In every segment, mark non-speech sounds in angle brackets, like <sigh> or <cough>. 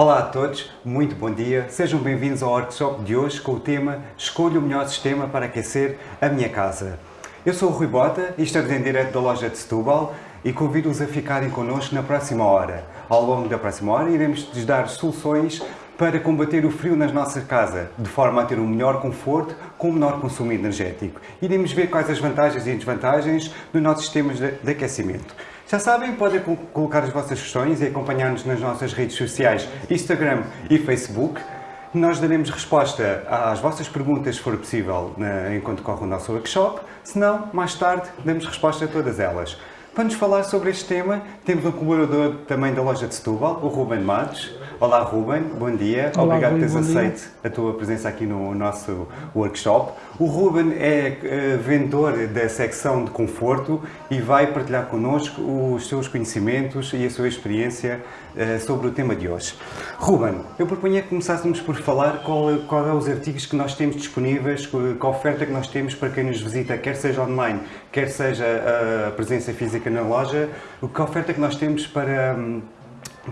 Olá a todos, muito bom dia. Sejam bem-vindos ao workshop de hoje com o tema Escolha o melhor sistema para aquecer a minha casa. Eu sou o Rui Bota e estou em direto da loja de Setúbal e convido-os a ficarem connosco na próxima hora. Ao longo da próxima hora iremos-lhes dar soluções para combater o frio nas nossas casas, de forma a ter um melhor conforto com um menor consumo energético. Iremos ver quais as vantagens e desvantagens dos nossos sistemas de aquecimento. Já sabem, podem colocar as vossas questões e acompanhar-nos nas nossas redes sociais, Instagram e Facebook. Nós daremos resposta às vossas perguntas, se for possível, enquanto corre o nosso workshop. Se não, mais tarde, damos resposta a todas elas. Para nos falar sobre este tema, temos um colaborador também da loja de Setúbal, o Ruben Matos. Olá Ruben, bom dia. Olá, Obrigado por teres bom dia. aceito a tua presença aqui no nosso workshop. O Ruben é eh, vendedor da secção de conforto e vai partilhar connosco os seus conhecimentos e a sua experiência eh, sobre o tema de hoje. Ruben, eu propunha que começássemos por falar qual, qual é os artigos que nós temos disponíveis, qual oferta que nós temos para quem nos visita, quer seja online, quer seja a presença física na loja, o que oferta que nós temos para, hum,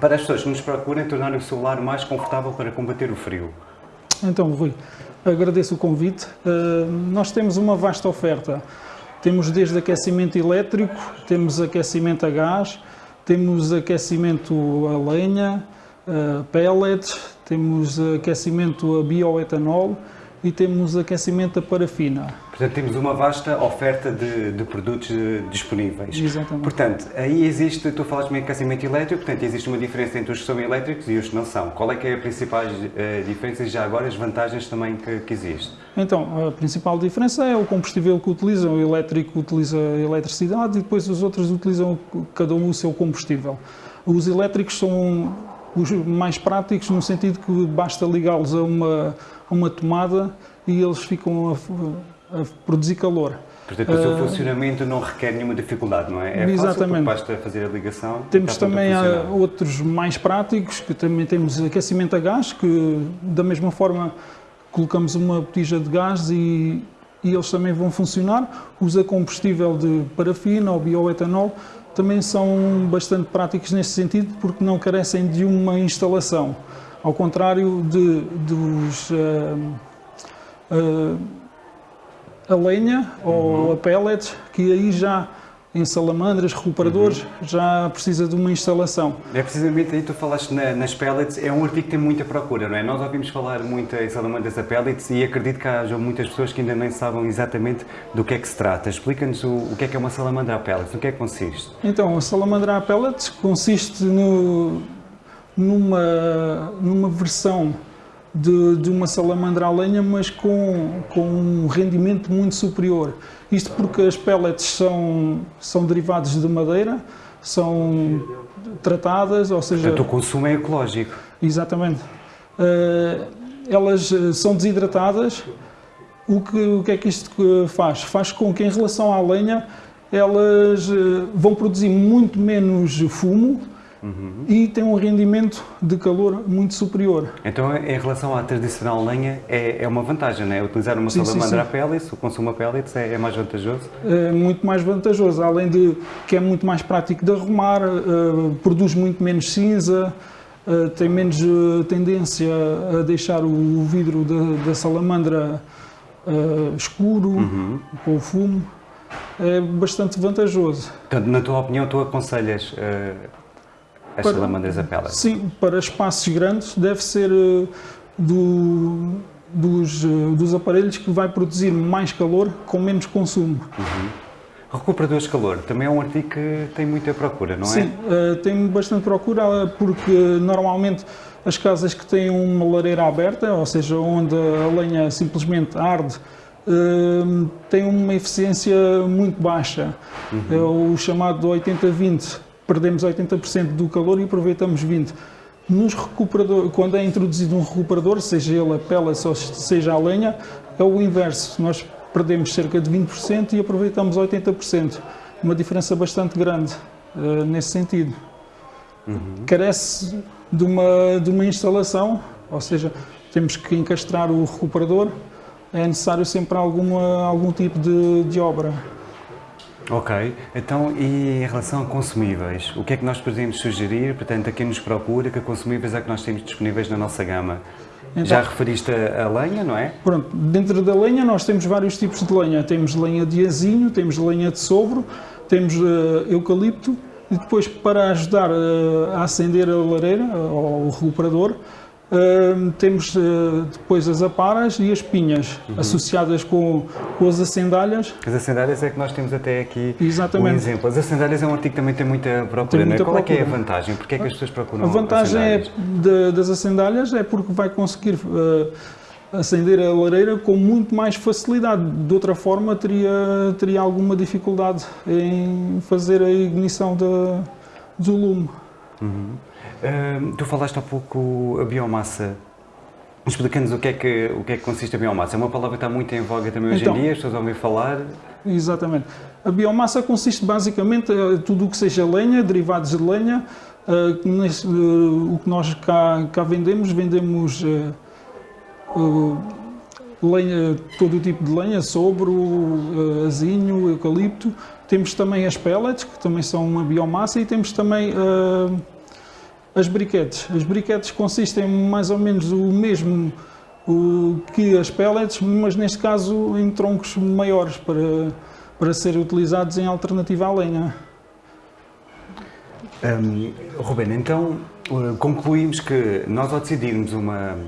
para as pessoas que nos procurem tornar o seu lar mais confortável para combater o frio. Então, Rui, agradeço o convite. Uh, nós temos uma vasta oferta. Temos desde aquecimento elétrico, temos aquecimento a gás, temos aquecimento a lenha, a pellets, temos aquecimento a bioetanol e temos aquecimento a parafina. Portanto, temos uma vasta oferta de, de produtos eh, disponíveis. Exatamente. Portanto, aí existe, tu falaste de aquecimento elétrico, portanto, existe uma diferença entre os que são elétricos e os que não são. Qual é que é a principal eh, diferença e já agora as vantagens também que, que existe? Então, a principal diferença é o combustível que utilizam. O elétrico utiliza eletricidade e depois os outros utilizam cada um o seu combustível. Os elétricos são os mais práticos no sentido que basta ligá-los a uma, a uma tomada e eles ficam a, a produzir calor. Portanto, o seu Ah, funcionamento não requer nenhuma dificuldade, não é? É Exatamente. fácil, basta fazer a ligação Temos também ah, outros mais práticos, que também temos aquecimento a gás, que da mesma forma colocamos uma botija de gás e, e eles também vão funcionar. Os a combustível de parafina ou bioetanol também são bastante práticos nesse sentido porque não carecem de uma instalação. Ao contrário de, dos ah, a lenha ou a pellets, que aí já em salamandras, recuperadores, já precisa de uma instalação. É precisamente aí que tu falaste na- nas pellets, é um artigo que tem muita procura, não é? Nós ouvimos falar muito em salamandras a pellets e acredito que haja muitas pessoas que ainda nem sabem exatamente do que é que se trata. Explica-nos o, o que é que é uma salamandra a pellets, no que é que consiste? Então, a salamandra a pellets consiste no- numa, numa versão de, de uma salamandra a lenha, mas com, com um rendimento muito superior. Isto porque as pellets são, são derivados de madeira, são tratadas, ou seja... Portanto, o consumo é ecológico. Exatamente. Eh, elas eh, são desidratadas. O que, o que é que isto eh, faz? Faz com que, em relação à lenha, elas vão produzir muito menos fumo e têm um rendimento de calor muito superior. Então, em relação à tradicional lenha, é, é uma vantagem, não é? Utilizar uma Sim, salamandra sim. a pellets, o consumo a pellets é, é mais vantajoso? É muito mais vantajoso, além de que é muito mais prático de arrumar, eh, produz muito menos cinza, eh, tem menos eh, tendência a deixar o vidro da, da salamandra escuro, com o fumo. É bastante vantajoso. Portanto, na tua opinião, tu aconselhas as Para- salamandras a pellets? Sim, para espaços grandes deve ser eh, do- dos, eh, dos aparelhos que vai produzir mais calor com menos consumo. Recuperadores de calor, também é um artigo que tem muita procura, não é? Sim, eh, tem bastante procura porque normalmente as casas que têm uma lareira aberta, ou seja, onde a lenha simplesmente arde, têm uma eficiência muito baixa. É o chamado 80-20. Perdemos 80% do calor e aproveitamos 20%. Nos recuperadores, quando é introduzido um recuperador, seja ele a pellets ou seja a lenha, é o inverso. Nós perdemos cerca de 20% e aproveitamos 80%. Uma diferença bastante grande eh, nesse sentido. Carece de uma, de uma instalação, ou seja, temos que encastrar o recuperador, é necessário sempre alguma, algum tipo de, de obra. Ok, então e em relação a consumíveis, o que é que nós podemos sugerir? Portanto, a quem nos procura, que consumíveis é que nós temos disponíveis na nossa gama? Então, Já referiste a, a, lenha, não é? Pronto, dentro da lenha nós temos vários tipos de lenha. Temos lenha de azinho, temos lenha de sobro, temos uh, eucalipto e depois para ajudar uh, a acender a lareira, ou o recuperador, Uh, temos uh, depois as aparas e as pinhas, uhum. associadas com, com as acendalhas. As acendalhas é que nós temos até aqui Exatamente. um exemplo. As acendalhas é um artigo que também tem muita procura, tem muita Qual procura. é que é a vantagem? Porquê é que as pessoas procuram A vantagem é de, das acendalhas é porque vai conseguir uh, acender a lareira com muito mais facilidade. De outra forma, teria, teria alguma dificuldade em fazer a ignição de, do lume. Uhum. Uh, tu falaste há pouco a biomassa. Explica-nos o, que é que, o que é que consiste a biomassa. É uma palavra que está muito em voga também hoje então, em dia, as pessoas ouvem falar. Exatamente. A biomassa consiste basicamente em eh, tudo o que seja lenha, derivados de lenha. Uh, uh, o que nós cá, cá vendemos, vendemos uh, lenha, todo o tipo de lenha, sobro, azinho, eucalipto. Temos também as pellets, que também são uma biomassa, e temos também as briquetes. As briquetes consistem mais ou menos o mesmo o, que as pellets, mas neste caso em troncos maiores para, para serem utilizados em alternativa à lenha. Um, Ruben, então uh, concluímos que nós ao decidirmos uma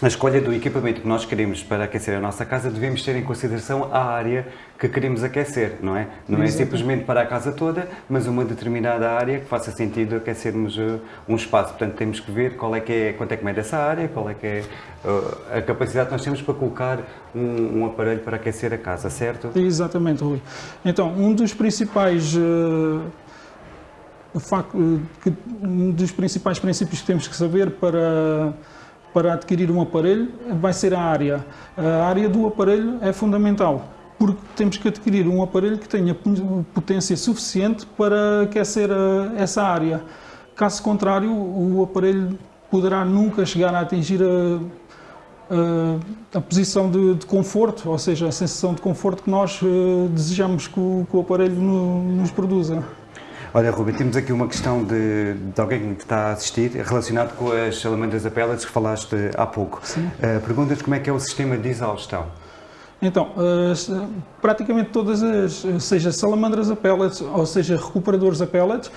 na escolha do equipamento que nós queremos para aquecer a nossa casa, devemos ter em consideração a área que queremos aquecer, não é? Não é simplesmente para a casa toda, mas uma determinada área que faça sentido aquecermos uh, um espaço. Portanto, temos que ver qual é que é, quanto é que mede essa área, qual é que é uh, a capacidade que nós temos para colocar um, um, aparelho para aquecer a casa, certo? Exatamente, Rui. Então, um dos principais... Uh, um dos principais princípios que temos que saber para para adquirir um aparelho vai ser a área. A área do aparelho é fundamental, porque temos que adquirir um aparelho que tenha potência suficiente para aquecer essa área. Caso contrário, o aparelho poderá nunca chegar a atingir a, a, a posição de, de, conforto, ou seja, a sensação de conforto que nós desejamos que o, que o aparelho no, nos produza. Olha, Rubem, temos aqui uma questão de, de, alguém que está a assistir, relacionado com as salamandras a pellets que falaste há pouco. Sim. Uh, Pergunta-te como é que é o sistema de exaustão. Então, uh, praticamente todas as, seja salamandras a pellets, ou seja, recuperadores a pellets,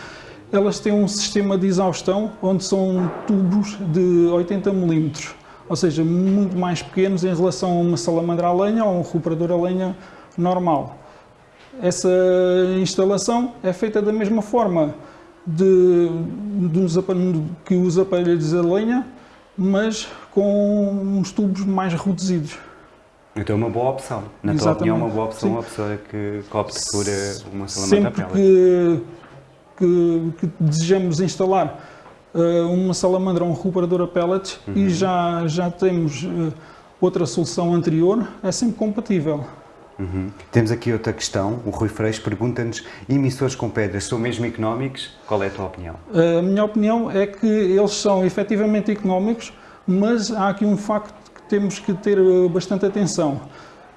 elas têm um sistema de exaustão onde são tubos de 80 milímetros, ou seja, muito mais pequenos em relação a uma salamandra a lenha ou um recuperador a lenha normal. Essa instalação é feita da mesma forma de, de, que os aparelhos a lenha, mas com uns tubos mais reduzidos. Então é uma boa opção. Na Exatamente. tua opinião, é uma boa opção Sim. uma pessoa que, que opte por eh, uma salamandra Sempre que, que, que, desejamos instalar uh, uma salamandra ou um recuperador a pellets uhum. e já, já temos uh, outra solução anterior, é sempre compatível. Uhum. Temos aqui outra questão. O Rui Freixo pergunta-nos: emissores com pedras são mesmo económicos? Qual é a tua opinião? A minha opinião é que eles são efetivamente económicos, mas há aqui um facto que temos que ter eh, bastante atenção,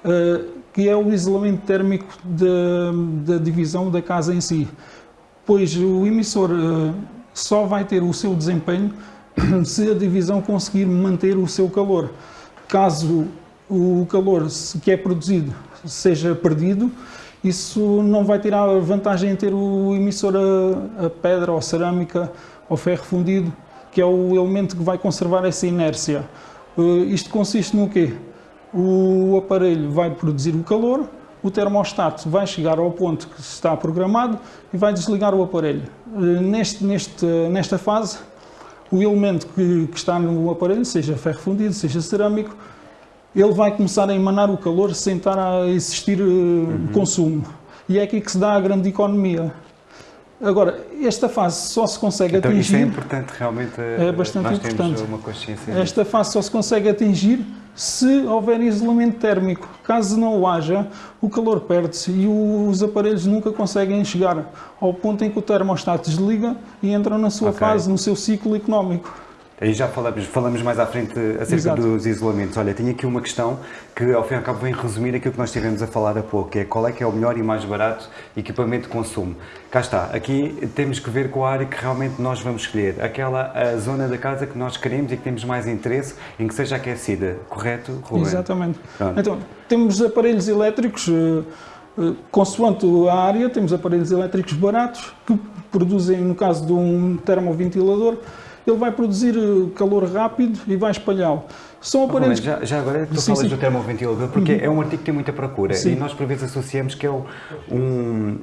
eh, que é o isolamento térmico da, da divisão da casa em si. Pois o emissor eh, só vai ter o seu desempenho <clears throat> se a divisão conseguir manter o seu calor. Caso o calor que é produzido seja perdido, isso não vai tirar vantagem em ter o emissor a, a pedra ou cerâmica ou ferro fundido, que é o elemento que vai conservar essa inércia. Uh, isto consiste no quê? O aparelho vai produzir o calor, o termostato vai chegar ao ponto que está programado e vai desligar o aparelho. Uh, neste, neste, nesta fase, o elemento que, que está no aparelho, seja ferro fundido, seja cerâmico, ele vai começar a emanar o calor sem estar a existir uh, uhum. consumo. E é aqui que se dá a grande economia. Agora, esta fase só se consegue então, atingir... Isso é importante, realmente, é bastante nós importante. uma consciência Esta fase só se consegue atingir se houver isolamento térmico. Caso não o haja, o calor perde-se e os aparelhos nunca conseguem chegar ao ponto em que o termostato desliga e entram na sua okay. fase, no seu ciclo económico. Aí já falamos, falamos mais à frente acerca Exato. dos isolamentos. Olha, tenho aqui uma questão que ao fim e ao cabo vem resumir aquilo que nós estivemos a falar há pouco, que é qual é que é o melhor e mais barato equipamento de consumo. Cá está, aqui temos que ver com a área que realmente nós vamos escolher, aquela a zona da casa que nós queremos e que temos mais interesse em que seja aquecida, correto, Ruben? Exatamente. Pronto. Então, temos aparelhos elétricos, eh, eh, consoante a área, temos aparelhos elétricos baratos que produzem, no caso de um termoventilador, ele vai produzir eh, calor rápido e vai espalhá-lo. São Oh, aparelhos já, já agora tu Sim, falas sim. do termoventilador porque é um artigo que tem muita procura Sim. e nós por vezes associamos que é um,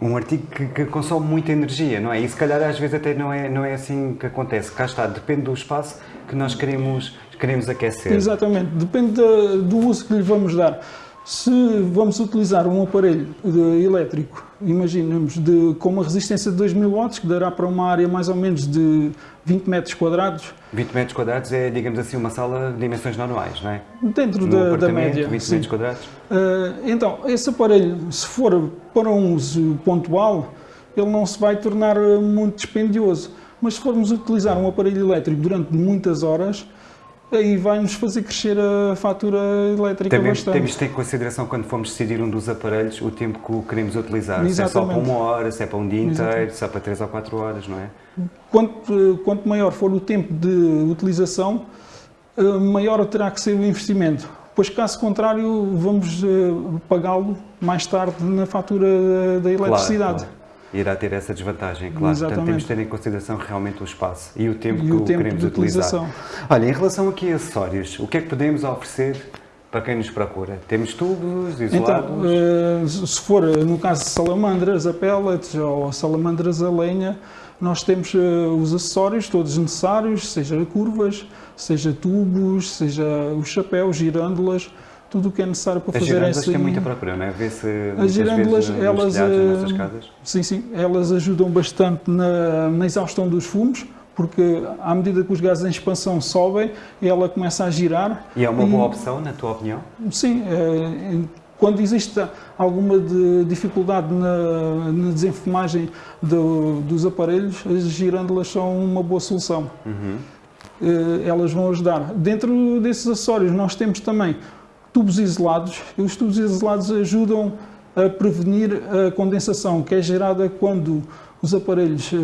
um artigo que, que consome muita energia, não é? E se calhar às vezes até não é, não é assim que acontece. Cá está, depende do espaço que nós queremos, queremos aquecer. Exatamente, depende do uso que lhe vamos dar. Se vamos utilizar um aparelho elétrico, imaginemos, de, com uma resistência de 2000 watts, que dará para uma área mais ou menos de 20 metros quadrados, 20 metros quadrados é, digamos assim, uma sala de dimensões normais, não é? dentro da, da média. 20 sim. metros quadrados. Ah, então, esse aparelho, se for para um uso pontual, ele não se vai tornar ah, muito dispendioso. Mas se formos utilizar um aparelho elétrico durante muitas horas, aí vai-nos fazer crescer a fatura elétrica Também bastante. temos de ter em consideração quando formos decidir um dos aparelhos o tempo que o queremos utilizar. Se é só para Exatamente. uma hora, se é para um dia inteiro, Exatamente. se é para 3 ou 4 horas, não é? Quanto, quanto maior for o tempo de utilização, eh, maior terá que ser o investimento. Pois, caso contrário, vamos eh, pagá-lo mais tarde na fatura da- da eletricidade. Claro, claro. Irá ter essa desvantagem, claro. Portanto, Exatamente. temos de ter em consideração realmente o espaço e o tempo E que o tempo queremos utilizar. Olha, em relação aqui a acessórios, o que é que podemos oferecer para quem nos procura? Temos tubos isolados? Então, se for eh, no caso de salamandras a pellets ou salamandras a lenha, nós temos eh, os acessórios todos necessários, seja curvas, seja tubos, seja os chapéus, girândolas, tudo o que é necessário para As fazer essa... têm muita procura, não é? Vê-se As muitas girândolas, vezes nos elas, telhados eh, casas. Sim, sim, elas ajudam bastante na, na exaustão dos fumos, porque à medida que os gases em expansão sobem, ela começa a girar. E é uma boa opção, na tua opinião? Sim, eh, quando existe alguma de- dificuldade na, na desenfumagem do- dos aparelhos, as girândolas são uma boa solução. Uhum. Eh, Elas vão ajudar. Dentro desses acessórios, nós temos também tubos isolados. Os tubos isolados ajudam a prevenir a condensação que é gerada quando os aparelhos eh,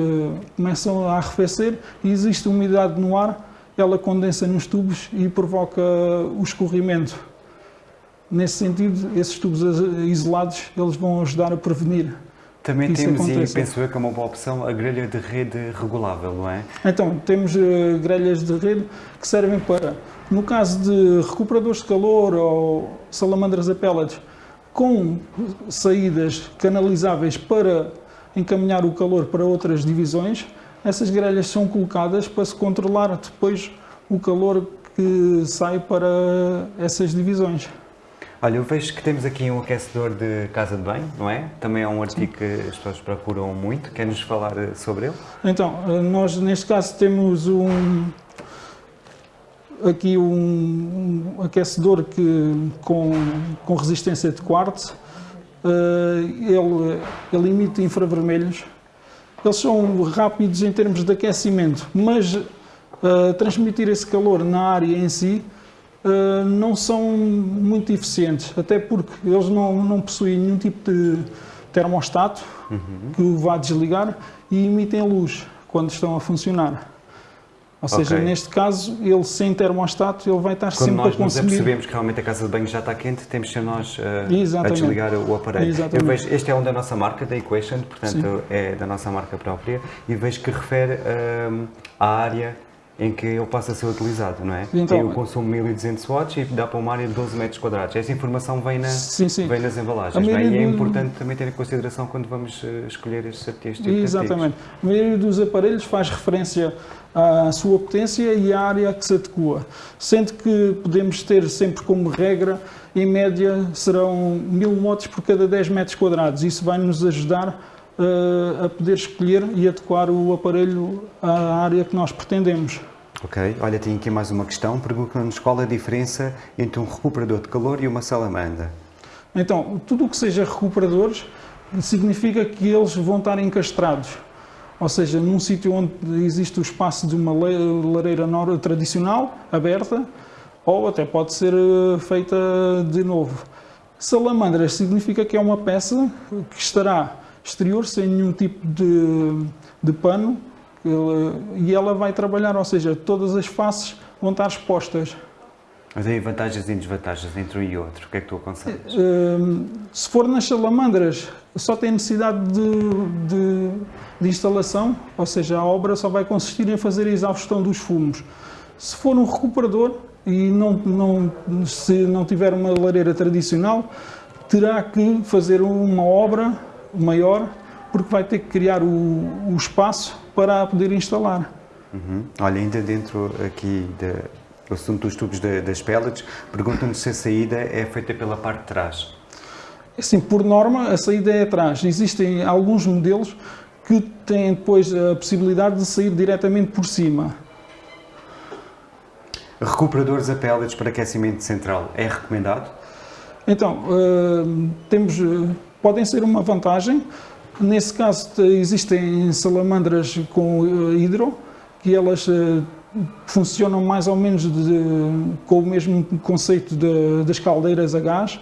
começam a arrefecer e existe umidade no ar, ela condensa nos tubos e provoca o escorrimento. Nesse sentido, esses tubos isolados eles vão ajudar a prevenir. Também isso temos, e penso eu que é uma boa opção, a grelha de rede regulável, não é? Então, temos eh, grelhas de rede que servem para, no caso de recuperadores de calor ou salamandras a pellets, com saídas canalizáveis para encaminhar o calor para outras divisões, essas grelhas são colocadas para se controlar depois o calor que sai para essas divisões. Olha, eu vejo que temos aqui um aquecedor de casa de banho, não é? Também é um artigo que as pessoas procuram muito. Quer-nos falar eh, sobre ele? Então, eh, nós neste caso temos um aqui um, um aquecedor que, com, com resistência de quartzo. Eh, ele, ele emite infravermelhos. Eles são rápidos em termos de aquecimento, mas eh, transmitir esse calor na área em si eh, não são muito eficientes, até porque eles não, não possuem nenhum tipo de termostato que o vá desligar e emitem luz quando estão a funcionar. Ou seja, Ok. neste caso, ele sem termostato, ele vai estar Quando sempre nós a consumir. apercebemos que realmente a casa de banho já está quente, temos de ser nós eh, a desligar o aparelho. Exatamente. Eu vejo, este é um da nossa marca, da Equation, portanto é da nossa marca própria, e vejo que refere ehm, à área em que ele passa a ser utilizado, não é? Então- Tem o consumo 1200 watts e dá para uma área de 12 metros quadrados. Essa informação vem, na, Sim, sim. vem nas embalagens, é? E é importante também ter em consideração quando vamos eh, escolher artigos. este tipo de Exatamente. A maioria dos aparelhos faz referência à sua potência e à área que se adequa, sendo que podemos ter sempre como regra, em média, serão 1000 watts por cada 10 metros quadrados. Isso vai nos ajudar eh, a poder escolher e adequar o aparelho à área que nós pretendemos. Ok, olha, tenho aqui mais uma questão. Pergunta-nos qual a diferença entre um recuperador de calor e uma salamandra. Então, tudo o que seja recuperadores significa que eles vão estar encastrados. ou seja, num sítio onde existe o espaço de uma lareira tradicional, aberta, ou até pode ser eh, feita de novo. Salamandras significa que é uma peça que estará exterior, sem nenhum tipo de, de pano, e ela vai trabalhar, ou seja, todas as faces vão estar expostas. Mas aí vantagens e desvantagens entre um e outro, o que é que tu aconselhas? Ehm, se for nas salamandras, só tem necessidade de, de, de, instalação, ou seja, a obra só vai consistir em fazer a exaustão dos fumos. Se for um recuperador e não, não, se não tiver uma lareira tradicional, terá que fazer uma obra maior, porque vai ter que criar o, o espaço para poder instalar. Uhum. Olha, ainda dentro aqui de, o assunto dos tubos de, das pellets, perguntam-nos se a saída é feita pela parte de trás. Assim, por norma, a saída é atrás. Existem alguns modelos que têm depois a possibilidade de sair diretamente por cima. Recuperadores a pellets para aquecimento central é recomendado? Então, uh, temos, uh, podem ser uma vantagem. Nesse caso, existem salamandras com uh, hidro, que elas funcionam mais ou menos de, com o mesmo conceito de, das caldeiras a gás,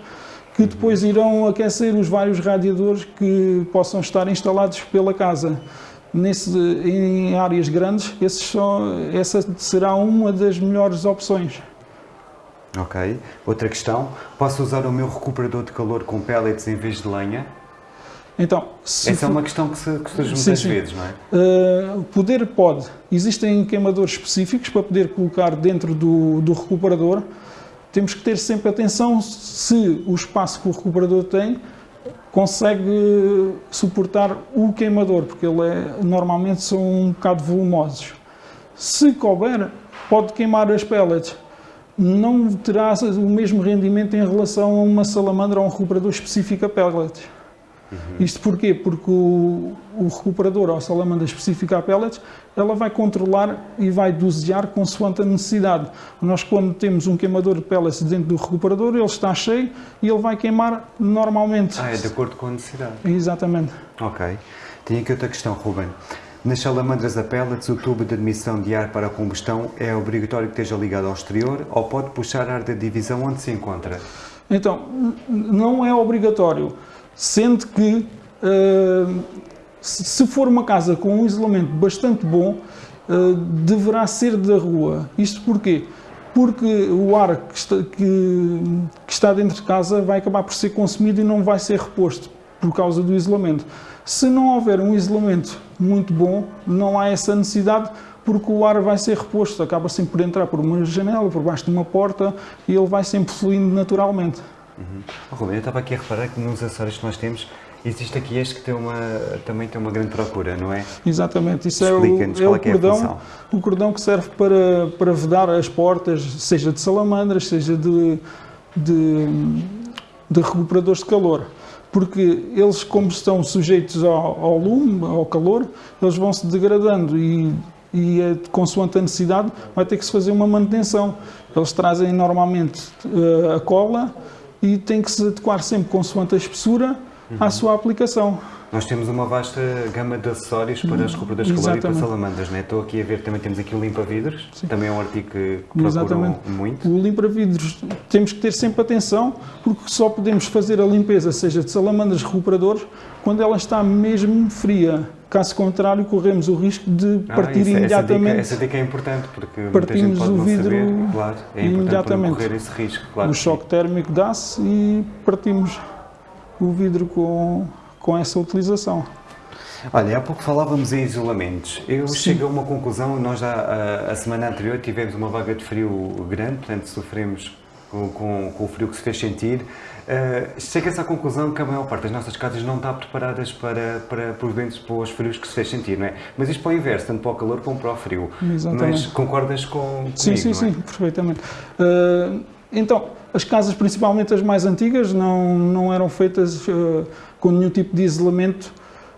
que depois irão aquecer os vários radiadores que possam estar instalados pela casa. Nesse, em áreas grandes, só, essa será uma das melhores opções. Ok. Outra questão, posso usar o meu recuperador de calor com pellets em vez de lenha? Então, Essa é uma questão que, se, que surge muitas sim, sim. vezes, não é? Uh, poder pode. Existem queimadores específicos para poder colocar dentro do, do recuperador. Temos que ter sempre atenção se o espaço que o recuperador tem consegue suportar o queimador, porque ele é, normalmente são um bocado volumosos. Se couber, pode queimar as pellets. Não terá o mesmo rendimento em relação a uma salamandra ou um recuperador específico a pellets. Uhum. Isto porquê? Porque o, o recuperador ou salamandra específica a pellets, ela vai controlar e vai dosear consoante a necessidade. Nós quando temos um queimador de pellets dentro do recuperador, ele está cheio e ele vai queimar normalmente. Ah, é de acordo com a necessidade. Exatamente. Ok. Tenho aqui outra questão, Ruben. Nas salamandras a pellets, o tubo de admissão de ar para a combustão é obrigatório que esteja ligado ao exterior ou pode puxar ar da divisão onde se encontra? Então, não é obrigatório sendo que uh, se for uma casa com um isolamento bastante bom, uh, deverá ser da rua. Isto porquê? Porque o ar que está, que, que está dentro de casa vai acabar por ser consumido e não vai ser reposto por causa do isolamento. Se não houver um isolamento muito bom, não há essa necessidade porque o ar vai ser reposto, acaba sempre por entrar por uma janela, por baixo de uma porta e ele vai sempre fluindo naturalmente. Uhum. Oh, Ruben, eu estava aqui a reparar que nos acessórios que nós temos existe aqui este que tem uma, também tem uma grande procura, não é? Exatamente, isso é o, é o é cordão, é o cordão que serve para, para vedar as portas, seja de salamandras, seja de, de, de recuperadores de calor porque eles, como estão sujeitos ao, ao, lume, ao calor, eles vão se degradando e, e é, consoante a necessidade vai ter que se fazer uma manutenção. Eles trazem normalmente uh, a cola e tem que se adequar sempre consoante a espessura uhum. à sua aplicação. Nós temos uma vasta gama de acessórios para as recuperadores calor e para salamandras, né? Estou aqui a ver, também temos aqui o limpa-vidros, também é um artigo que procuram Exatamente. muito. O limpa-vidros temos que ter sempre atenção, porque só podemos fazer a limpeza, seja de salamandras recuperadores, quando ela está mesmo fria. Caso contrário, corremos o risco de ah, partir isso, imediatamente. Essa dica, essa dica, é importante, porque partimos o vidro saber, claro, é imediatamente. correr esse risco. Claro. O choque térmico dá-se e partimos o vidro com, com essa utilização. Olha, há pouco falávamos em isolamentos. Eu Sim. chego a uma conclusão, nós já a, a, semana anterior tivemos uma vaga de frio grande, portanto sofremos com, com, com o frio que se fez sentir. Uh, Chega-se à conclusão que a maior parte das nossas casas não está preparadas para, para, por ventos, para os frios que se fez sentir, não é? Mas isto para o inverso, tanto para o calor como para o frio. Exatamente. Mas concordas com comigo, Sim, sim, é? sim, perfeitamente. Uh, então, as casas, principalmente as mais antigas, não, não eram feitas uh, com nenhum tipo de isolamento.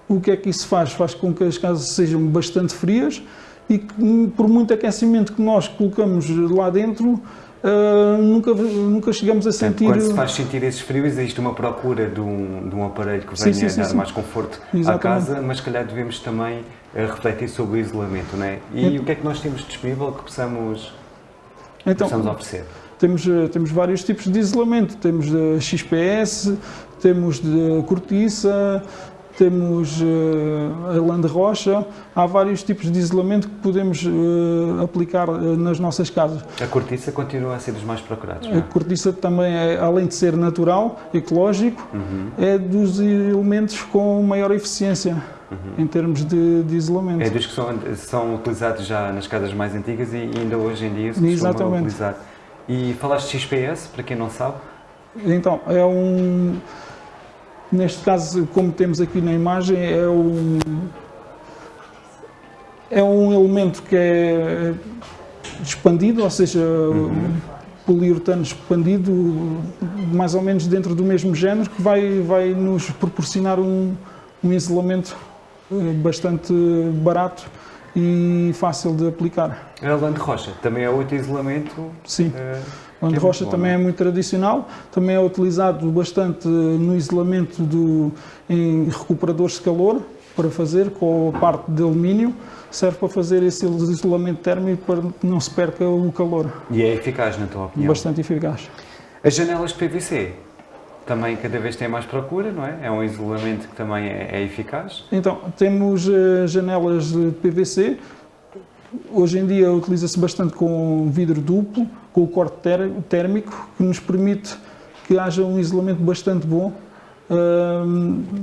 O que é que isso faz? Faz com que as casas sejam bastante frias e que, por muito aquecimento que nós colocamos lá dentro, uh, nunca, nunca chegamos a sentir... Quando se faz sentir esses frios, existe uma procura de um, de um aparelho que venha sim, sim, dar sim, mais conforto Exatamente. à casa, mas se calhar devemos também eh, refletir sobre o isolamento, não é? E então, o que é que nós temos disponível que possamos, então, possamos oferecer? Temos, eh, temos vários tipos de isolamento, temos de XPS, temos de cortiça, temos uh, a lã de rocha, há vários tipos de isolamento que podemos uh, aplicar uh, nas nossas casas. A cortiça continua a ser dos mais procurados? A é? cortiça também, é, além de ser natural, ecológico, uhum. é dos elementos com maior eficiência. Uhum. em termos de, de, isolamento. É dos que são, são, utilizados já nas casas mais antigas e ainda hoje em dia se Exatamente. utilizar. E falaste de XPS, para quem não sabe? Então, é um Neste caso, como temos aqui na imagem, é um, é um elemento que é expandido, ou seja, uhum. poliuretano expandido, mais ou menos dentro do mesmo género, que vai, vai nos proporcionar um, um isolamento eh, bastante barato e fácil de aplicar. A lã de rocha também é outro isolamento? Sim. Uh onde é rocha também é? é muito tradicional, também é utilizado bastante no isolamento do, em recuperadores de calor, para fazer com a parte de alumínio, serve para fazer esse isolamento térmico para que não se perca o calor. E é eficaz, na tua opinião? Bastante eficaz. As janelas de PVC também cada vez tem mais procura, não é? É um isolamento que também é, é eficaz? Então, temos uh, janelas de PVC, Hoje em dia utiliza-se bastante com vidro duplo, com o corte térmico, que nos permite que haja um isolamento bastante bom uh,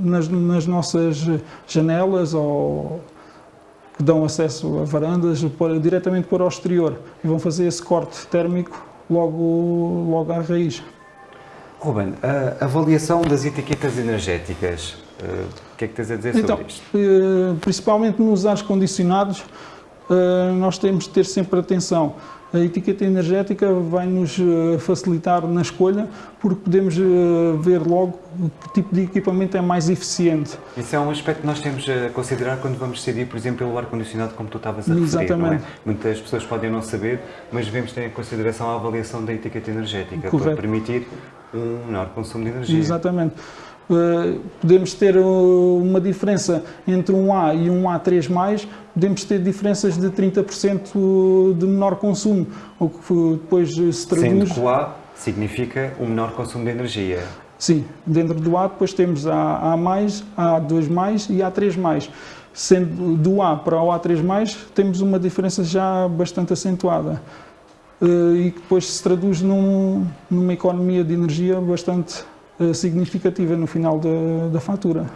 nas, nas, nossas janelas ou que dão acesso a varandas para, diretamente para o exterior e vão fazer esse corte térmico logo, logo à raiz. Ruben, a avaliação das etiquetas energéticas, uh, o que é que tens a dizer então, sobre isto? Uh, principalmente nos ar condicionados, eh, nós temos de ter sempre atenção. A etiqueta energética vai nos eh, facilitar na escolha, porque podemos eh, ver logo que tipo de equipamento é mais eficiente. Isso é um aspecto que nós temos a considerar quando vamos decidir, por exemplo, pelo ar-condicionado, como tu estavas a referir. Exatamente. É? Muitas pessoas podem não saber, mas devemos ter em consideração a avaliação da etiqueta energética, Correto. para permitir um menor consumo de energia. Exatamente. Uh, podemos ter uma diferença entre um A e um A3+, podemos ter diferenças de 30% de menor consumo, o que depois se traduz... Sendo que o A significa um menor consumo de energia. Sim, dentro do A depois temos a A+, a A2+, e a A3+. Sendo do A para o A3+, temos uma diferença já bastante acentuada eh, e que depois se traduz num, numa economia de energia bastante eh, significativa no final da, da fatura.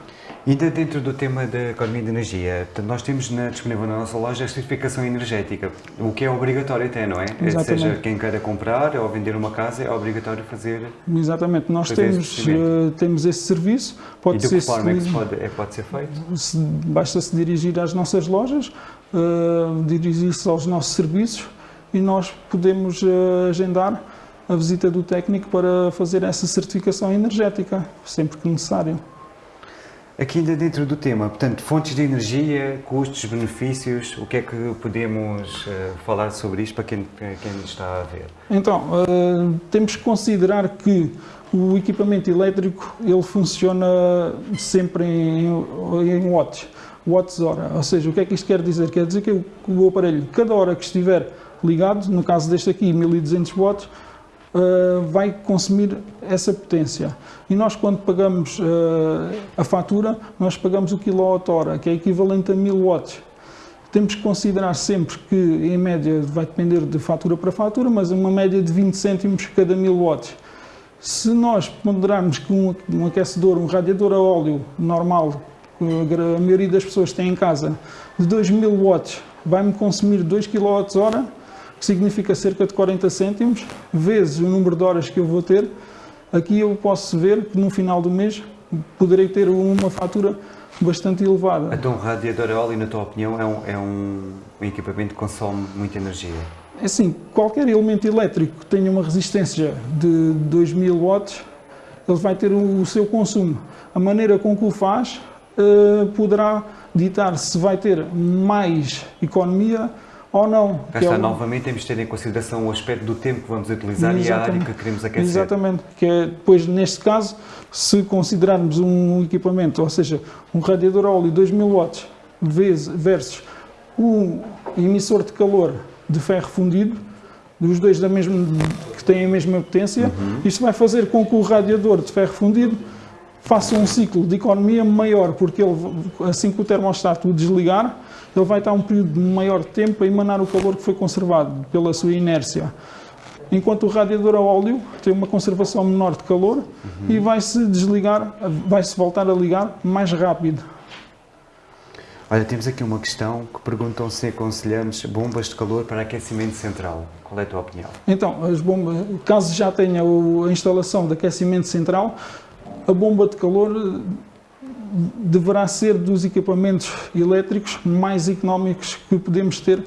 Ainda dentro do tema da economia de energia, nós temos na, disponível na nossa loja a certificação energética, o que é obrigatório até, não é? Exatamente. Seja quem queira comprar ou vender uma casa, é obrigatório fazer Exatamente, nós fazer temos, esse uh, temos esse serviço. Pode e de ser que forma é que pode, é, pode ser feito? Se, basta se dirigir às nossas lojas, uh, dirigir-se aos nossos serviços e nós podemos uh, agendar a visita do técnico para fazer essa certificação energética, sempre que necessário. Aqui ainda dentro do tema, portanto, fontes de energia, custos, benefícios, o que é que podemos uh, falar sobre isto para quem, quem está a ver? Então, uh, temos que considerar que o equipamento elétrico ele funciona sempre em, em watts, watts hora, ou seja, o que é que isto quer dizer? Quer dizer que o aparelho, cada hora que estiver ligado, no caso deste aqui, 1200 watts, uh, vai consumir essa potência. E nós, quando pagamos uh, a fatura, nós pagamos o quilowatt-hora, que é equivalente a 1000 watts. Temos que considerar sempre que, em média, vai depender de fatura para fatura, mas uma média de 20 cêntimos cada 1000 watts. Se nós ponderarmos que um, um aquecedor, um radiador a óleo normal, que a maioria das pessoas tem em casa, de 2000 watts, vai-me consumir 2 kWh, que significa cerca de 40 cêntimos, vezes o número de horas que eu vou ter, aqui eu posso ver que no final do mês poderei ter uma fatura bastante elevada. Então, o radiador a óleo, na tua opinião, é um, é um, um equipamento que consome muita energia? É assim, qualquer elemento elétrico que tenha uma resistência de 2000 watts, ele vai ter o, o seu consumo. A maneira com que o faz uh, poderá ditar se vai ter mais economia ou não. Cá é está, o- novamente temos de ter em consideração o aspecto do tempo que vamos utilizar e a área Exatamente. que queremos aquecer. Exatamente, que é depois neste caso, se considerarmos um equipamento, ou seja, um radiador a óleo 2000 watts versus um emissor de calor de ferro fundido, dos dois da mesma, que têm a mesma potência, isto vai fazer com que o radiador de ferro fundido faça um ciclo de economia maior, porque ele, assim que o termostato o desligar, ele vai estar um período de maior tempo a emanar o calor que foi conservado pela sua inércia. Enquanto o radiador a óleo tem uma conservação menor de calor e vai-se desligar, vai-se voltar a ligar mais rápido. Olha, temos aqui uma questão que perguntam se aconselhamos bombas de calor para aquecimento central. Qual é a tua opinião? Então, as bombas, caso já tenha a instalação de aquecimento central, a bomba de calor deverá ser dos equipamentos elétricos mais económicos que podemos ter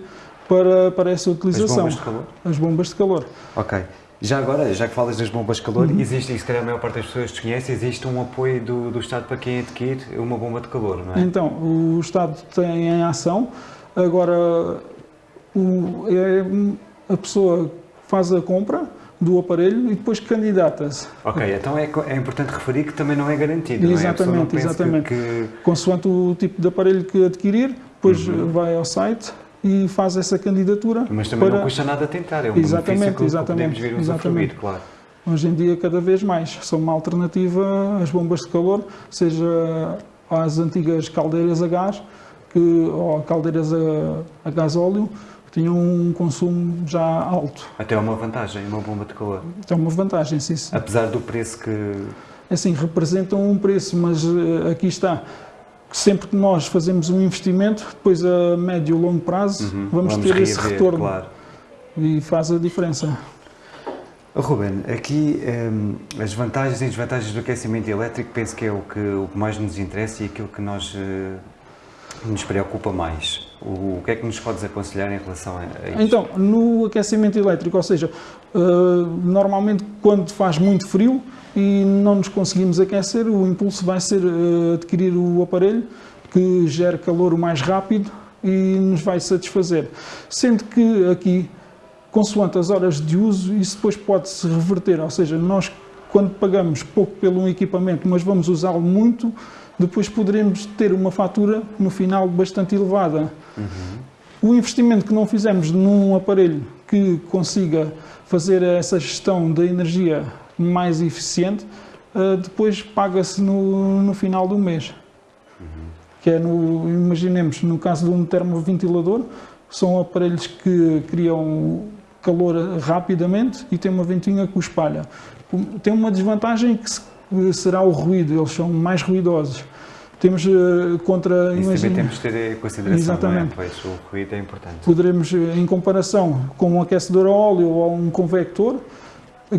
para, para essa As utilização. bombas de calor? As bombas de calor. Ok. Já agora, já que falas das bombas de calor, Uhum. existe, e se calhar a maior parte das pessoas desconhece, existe um apoio do, do Estado para quem adquire uma bomba de calor, não é? Então, o Estado tem em ação, agora o- é a pessoa faz a compra do aparelho e depois candidata-se. Ok, então é, é importante referir que também não é garantido, não é? Exatamente, exatamente. Que, que- Consoante o tipo de aparelho que adquirir, depois Uhum. vai ao site e faz essa candidatura. mas também para- não custa nada tentar, é um Exatamente, que, que exatamente, podemos vir exatamente. claro. Hoje em dia, cada vez mais, são uma alternativa às bombas de calor, seja às antigas caldeiras a gás que, ou caldeiras a, a gás óleo, que tinham um consumo já alto. Até é uma vantagem, uma bomba de calor. É uma vantagem, sim, sim. Apesar do preço que. Assim, representam um preço, mas eh, aqui está. Sempre que nós fazemos um investimento, depois a médio e longo prazo, Uhum, vamos, ter esse reaver, retorno Claro. e faz a diferença. Oh, Ruben, aqui hum, as vantagens e desvantagens do aquecimento elétrico penso que é o que, o que mais nos interessa e aquilo que nós, eh, nos preocupa mais. O, que é que nos podes aconselhar em relação a, isto? Então, no aquecimento elétrico, ou seja, eh, normalmente quando faz muito frio e não nos conseguimos aquecer, o impulso vai ser eh, adquirir o aparelho que gera calor o mais rápido e nos vai satisfazer. Sendo que aqui, consoante as horas de uso, isso depois pode-se reverter, ou seja, nós quando pagamos pouco pelo equipamento, mas vamos usá-lo muito, depois poderemos ter uma fatura no final bastante elevada. O investimento que não fizemos num aparelho que consiga fazer essa gestão da energia mais eficiente, eh, depois paga-se no, no final do mês. Que é no, imaginemos, no caso de um termoventilador, são aparelhos que criam calor rapidamente e tem uma ventinha que o espalha. Tem uma desvantagem que se- será o ruído, eles são mais ruidosos. Temos eh, contra, Isso também imagina- temos de ter em consideração, Exatamente. não é? Pois, o ruído é importante. poderemos, eh, em comparação com um aquecedor a óleo ou um convector,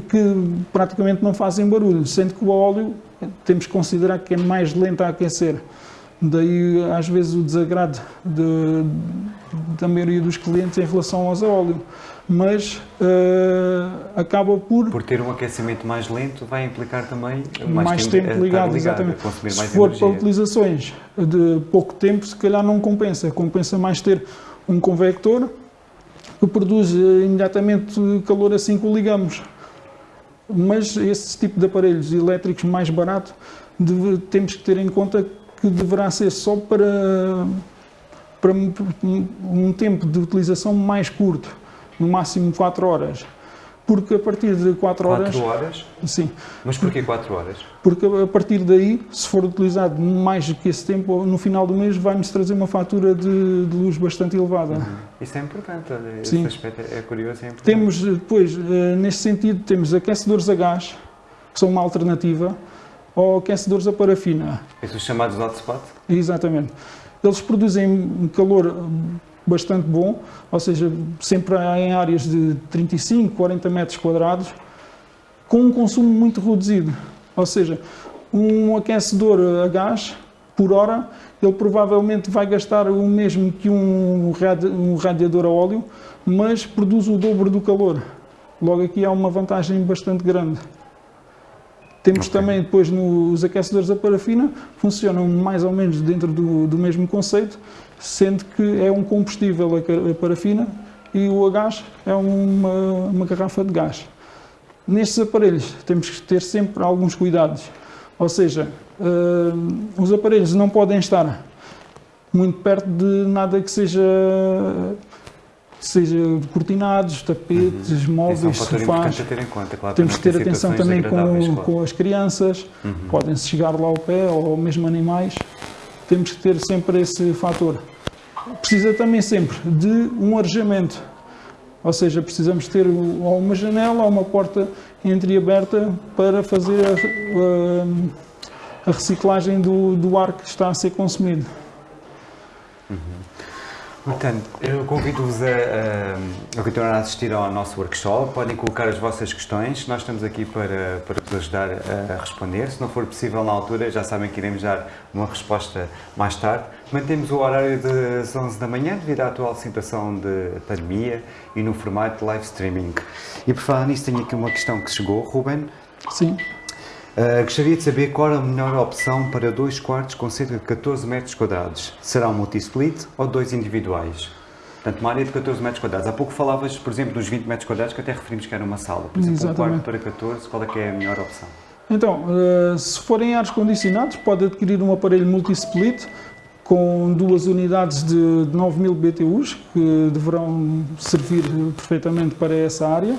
que praticamente não fazem barulho, sendo que o óleo eh, temos que considerar que é mais lento a aquecer. Daí, às vezes, o desagrado de- da maioria dos clientes em relação aos a óleo. Mas eh, acaba por Por ter um aquecimento mais lento, vai implicar também mais, mais, tempo estar ligado, a exatamente. Se for energia. para utilizações de pouco tempo, se calhar não compensa. Compensa mais ter um convector que produz eh, imediatamente calor assim que o ligamos. Mas esse tipo de aparelhos elétricos mais barato deve- temos que ter em conta que deverá ser só para, para um tempo de utilização mais curto, no máximo 4 horas. Porque a partir de 4 horas, 4 horas? sim, Mas porquê 4 horas? porque a partir daí, se for utilizado mais que esse tempo, no final do mês vai-nos trazer uma fatura de, de luz bastante elevada. Isso é importante, olha, esse Sim. aspecto é é curioso é importante. Temos eh, depois, eh, neste sentido, temos aquecedores a gás, que são uma alternativa, ou aquecedores a parafina. Esses chamados hotspot? Exatamente. Eles produzem calor bastante bom, ou seja, sempre em áreas de 35, 40 metros quadrados, com um consumo muito reduzido. Ou seja, um aquecedor a gás, por hora, ele provavelmente vai gastar o mesmo que um radi- um radiador a óleo, mas produz o dobro do calor. Logo aqui há uma vantagem bastante grande. Temos Ok. também depois nos aquecedores a parafina, funcionam mais ou menos dentro do, do mesmo conceito, sendo que é um combustível a, parafina e o a gás é uma, uma garrafa de gás. Nestes aparelhos temos que ter sempre alguns cuidados, ou seja, hum, os aparelhos não podem estar muito perto de nada que seja seja cortinados, tapetes, Esse é um móveis, sofás. conta, claro. Temos que ter atenção também com, claro. com as crianças, podem-se chegar lá ao pé, ou mesmo animais. Temos que ter sempre esse fator. Precisa também sempre de um arejamento, ou seja, precisamos ter ou uma janela ou uma porta entreaberta para fazer a, a- a reciclagem do, do ar que está a ser consumido. Portanto, eu convido-vos a, a, continuar a assistir ao nosso workshop. Podem colocar as vossas questões. Nós estamos aqui para, para vos ajudar a responder. Se não for possível na altura, já sabem que iremos dar uma resposta mais tarde. Mantemos o horário das 11 da manhã devido à atual situação de pandemia e no formato de live streaming. E por falar nisso, tenho aqui uma questão que chegou, Ruben. Sim, Uh, gostaria de saber qual a melhor opção para dois quartos com cerca de 14 metros quadrados. Será um multi-split ou dois individuais? Portanto, uma área de 14 metros quadrados. Há pouco falavas, por exemplo, dos 20 metros quadrados, que até referimos que era uma sala. Por exemplo, um Exatamente. quarto para 14, qual é que é a melhor opção? Então, eh, se forem ares condicionados, pode adquirir um aparelho multi-split com duas unidades de de 9000 BTUs que deverão servir perfeitamente para essa área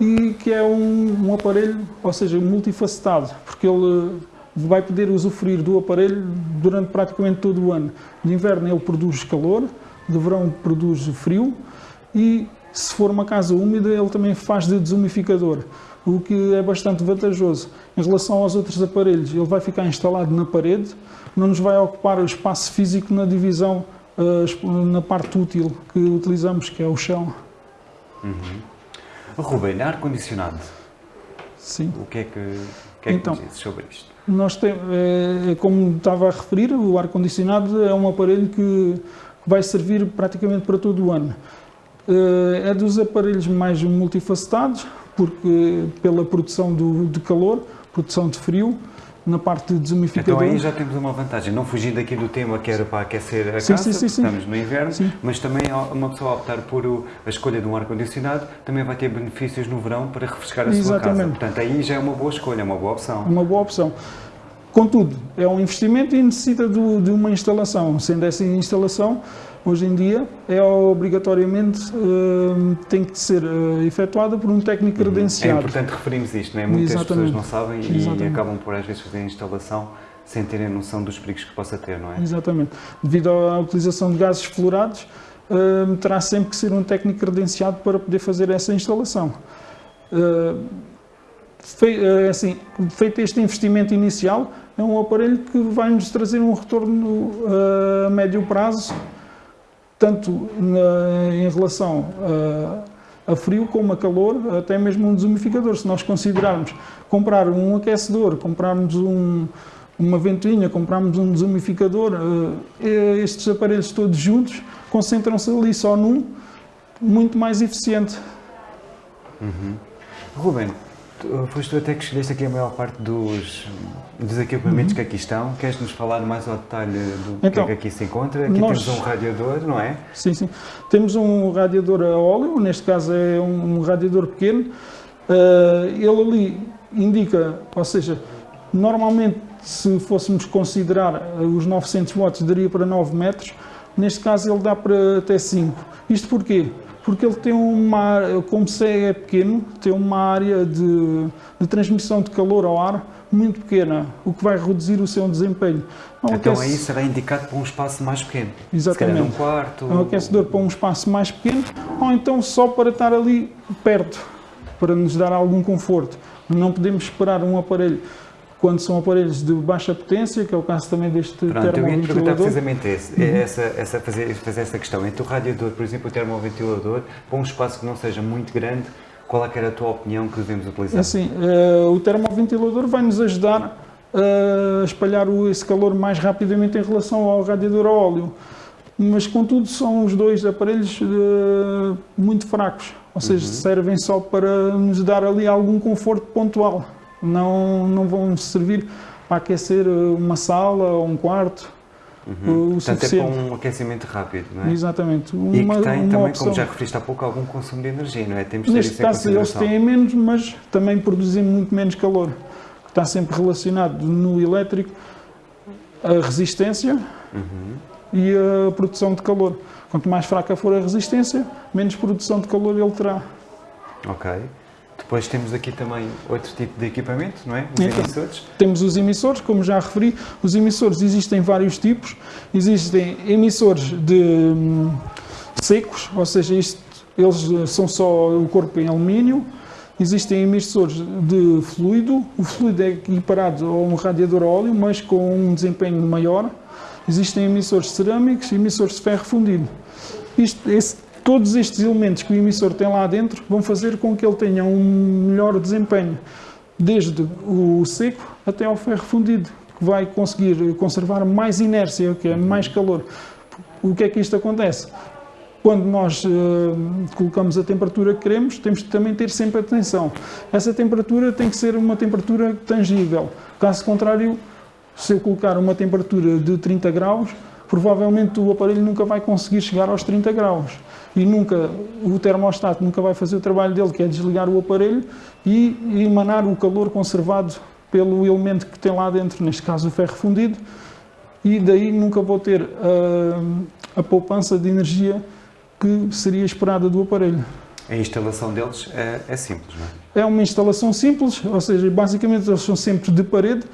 e que é um, um aparelho, ou seja, multifacetado, porque ele vai poder usufruir do aparelho durante praticamente todo o ano. De inverno ele produz calor, de verão produz frio e se for uma casa úmida ele também faz de desumificador, o que é bastante vantajoso. Em relação aos outros aparelhos, ele vai ficar instalado na parede, não nos vai ocupar o espaço físico na divisão, eh, na parte útil que utilizamos, que é o chão. Ruben, ar-condicionado. Sim. O que é que, o que, é que Então. nos sobre isto? Nós temos, é, como estava a referir, o ar-condicionado é um aparelho que vai servir praticamente para todo o ano. Eh, É dos aparelhos mais multifacetados, porque pela produção do, de calor, produção de frio, na parte de desumificador. Então aí já temos uma vantagem, não fugindo aqui do tema que era para aquecer a Sim, casa, sim, sim, estamos no inverno, mas também uma pessoa optar por a escolha de um ar-condicionado também vai ter benefícios no verão para refrescar a sua casa. Exatamente. Portanto, aí já é uma boa escolha, é uma boa opção. uma boa opção. Contudo, é um investimento e necessita do- de uma instalação. Sendo essa instalação, hoje em dia, é obrigatoriamente eh, tem que ser eh, efetuada por um técnico É credenciado. importante referirmos isto, não é? Muitas Exatamente. pessoas não sabem e Exatamente. acabam por às vezes fazer a instalação sem terem noção dos perigos que possa ter, não é? Exatamente. Devido à utilização de gases fluorados, eh, terá sempre que ser um técnico credenciado para poder fazer essa instalação. Eh, fei- eh, assim, feito este investimento inicial, é um aparelho que vai nos trazer um retorno a médio prazo, tanto na- em relação a, a frio como a calor, até mesmo um desumificador. Se nós considerarmos comprar um aquecedor, comprarmos um, uma ventoinha, comprarmos um desumificador, eh, estes aparelhos todos juntos concentram-se ali só num, muito mais eficiente. Ruben, tu- foste tu até que escolheste aqui a maior parte dos, dos equipamentos que aqui estão. Queres-nos falar mais ao detalhe do que é Uhum. Então, que aqui se encontra? Aqui nós- temos um radiador, não é? Sim, sim. Temos um radiador a óleo, neste caso é um, um radiador pequeno. Eh, ele ali indica, ou seja, normalmente se fôssemos considerar eh, os 900 watts daria para 9 metros, neste caso ele dá para até 5. Isto porquê? Porque ele tem uma, área- como se é pequeno, tem uma área de, de transmissão de calor ao ar muito pequena, o que vai reduzir o seu desempenho. Não Então aquece- aí será indicado para um espaço mais pequeno. Exatamente. Um quarto. é um aquecedor para um espaço mais pequeno ou então só para estar ali perto, para nos dar algum conforto. Não podemos esperar um aparelho quando são aparelhos de baixa potência, que é o caso também deste Pronto, eu ia perguntar termoventilador. precisamente esse, Uhum. essa, essa, fazer, fazer essa questão. Entre o radiador, por exemplo, o termoventilador, para um espaço que não seja muito grande, qual é que era a tua opinião que devemos utilizar? Assim, eh, o termoventilador vai nos ajudar a espalhar o- esse calor mais rapidamente em relação ao radiador a óleo. Mas, contudo, são os dois aparelhos eh, muito fracos, ou seja, servem só para nos dar ali algum conforto pontual. Não, não vão servir para aquecer eh, uma sala ou um quarto. Uhum. O Portanto, suficiente. é para um aquecimento rápido, não é? Exatamente. Uma, e que tem também, opção. como já referiste há pouco, algum consumo de energia, não é? Temos Neste caso, eles têm menos, mas também produzem muito menos calor. Está sempre relacionado no elétrico a resistência uhum. e a produção de calor. Quanto mais fraca for a resistência, menos produção de calor ele terá. Ok. Depois temos aqui também outro tipo de equipamento, não é? Os então, emissores. Temos os emissores, como já referi. Os emissores existem vários tipos. Existem emissores de hum, secos, ou seja, isto, eles são só o corpo em alumínio. Existem emissores de fluido. O fluido é equiparado a um radiador a óleo, mas com um desempenho maior. Existem emissores cerâmicos e emissores de ferro fundido. Isto, esse Todos estes elementos que o emissor tem lá dentro vão fazer com que ele tenha um melhor desempenho, desde o seco até ao ferro fundido, que vai conseguir conservar mais inércia, que é mais calor. O que é que isto acontece? Quando nós uh, colocamos a temperatura que queremos, temos que também ter sempre atenção. Essa temperatura tem que ser uma temperatura tangível. Caso contrário, se eu colocar uma temperatura de 30 graus, provavelmente o aparelho nunca vai conseguir chegar aos 30 graus e nunca o termostato nunca vai fazer o trabalho dele, que é desligar o aparelho e emanar o calor conservado pelo elemento que tem lá dentro, neste caso o ferro fundido, e daí nunca vou ter a, a poupança de energia que seria esperada do aparelho. A instalação deles é, é, simples, não é? É uma instalação simples, ou seja, basicamente eles são sempre de parede,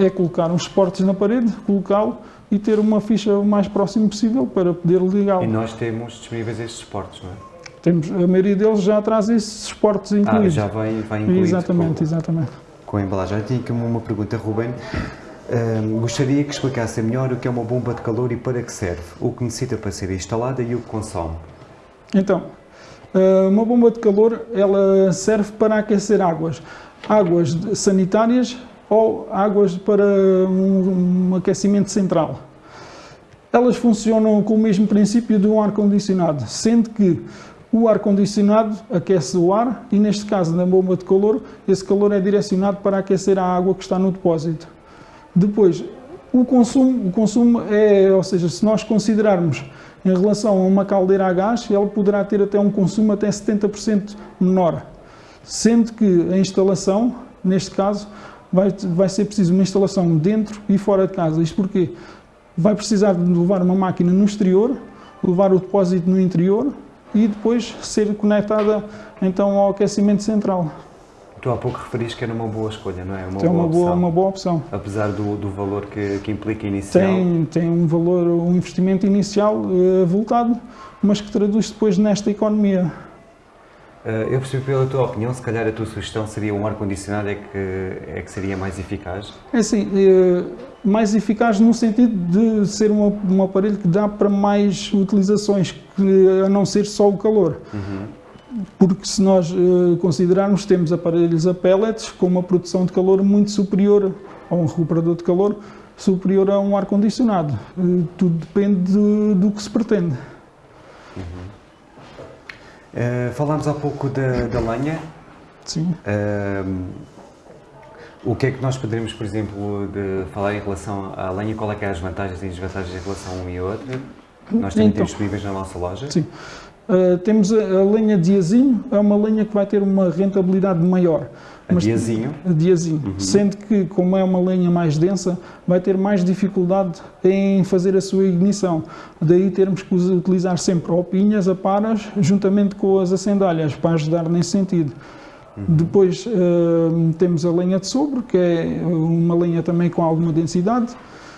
é colocar uns suportes na parede, colocá-lo e ter uma ficha o mais próximo possível para poder ligá-lo. E nós temos disponíveis estes suportes, não é? Temos, a maioria deles já traz esses suportes incluídos. Ah, já vem, vem incluído. Exatamente, com, exatamente. Com a embalagem. Eu tinha aqui uma pergunta, Ruben. Um, gostaria que explicasse melhor o que é uma bomba de calor e para que serve, o que necessita para ser instalada e o que consome. Então, ah, uma bomba de calor ela serve para aquecer águas, águas sanitárias ou águas para um, um aquecimento central. Elas funcionam com o mesmo princípio de um ar-condicionado, sendo que o ar-condicionado aquece o ar e, neste caso, na bomba de calor, esse calor é direcionado para aquecer a água que está no depósito. Depois, o consumo, o consumo é, ou seja, se nós considerarmos em relação a uma caldeira a gás, ela poderá ter até um consumo até 70% menor, sendo que a instalação, neste caso, vai, vai ser preciso uma instalação dentro e fora de casa. Isto porque vai precisar de levar uma máquina no exterior, levar o depósito no interior e depois ser conectada então ao aquecimento central. Tu há pouco referiste que era uma boa escolha, não é? Uma, é uma boa, boa, uma boa opção. Apesar do, do valor que, que implica inicial. Tem, tem um valor, um investimento inicial uh, voltado, mas que traduz depois nesta economia. Eh, eu percebi pela tua opinião, se calhar a tua sugestão seria um ar-condicionado é que, é que seria mais eficaz? É assim, mais eficaz no sentido de ser um, um aparelho que dá para mais utilizações, que, a não ser só o calor. Uhum. Porque se nós uh, considerarmos, temos aparelhos a pellets com uma produção de calor muito superior, ou um recuperador de calor superior a um ar-condicionado. Uh, tudo depende de, do que se pretende. Uh, falámos há pouco da, da lenha. Sim. Uh, o que é que nós poderíamos, por exemplo, de falar em relação à lenha? Qual é que é as vantagens e desvantagens em relação a um e outro? Nós também então, temos disponíveis na nossa loja. Sim. Uh, temos a, a lenha diazinho, é uma lenha que vai ter uma rentabilidade maior. A mas, diazinho? A diazinho. Uhum. Sendo que, como é uma lenha mais densa, vai ter mais dificuldade em fazer a sua ignição. Daí termos que utilizar sempre opinhas, aparas, juntamente com as acendalhas, para ajudar nesse sentido. Uhum. Depois uh, temos a lenha de sobre, que é uma lenha também com alguma densidade.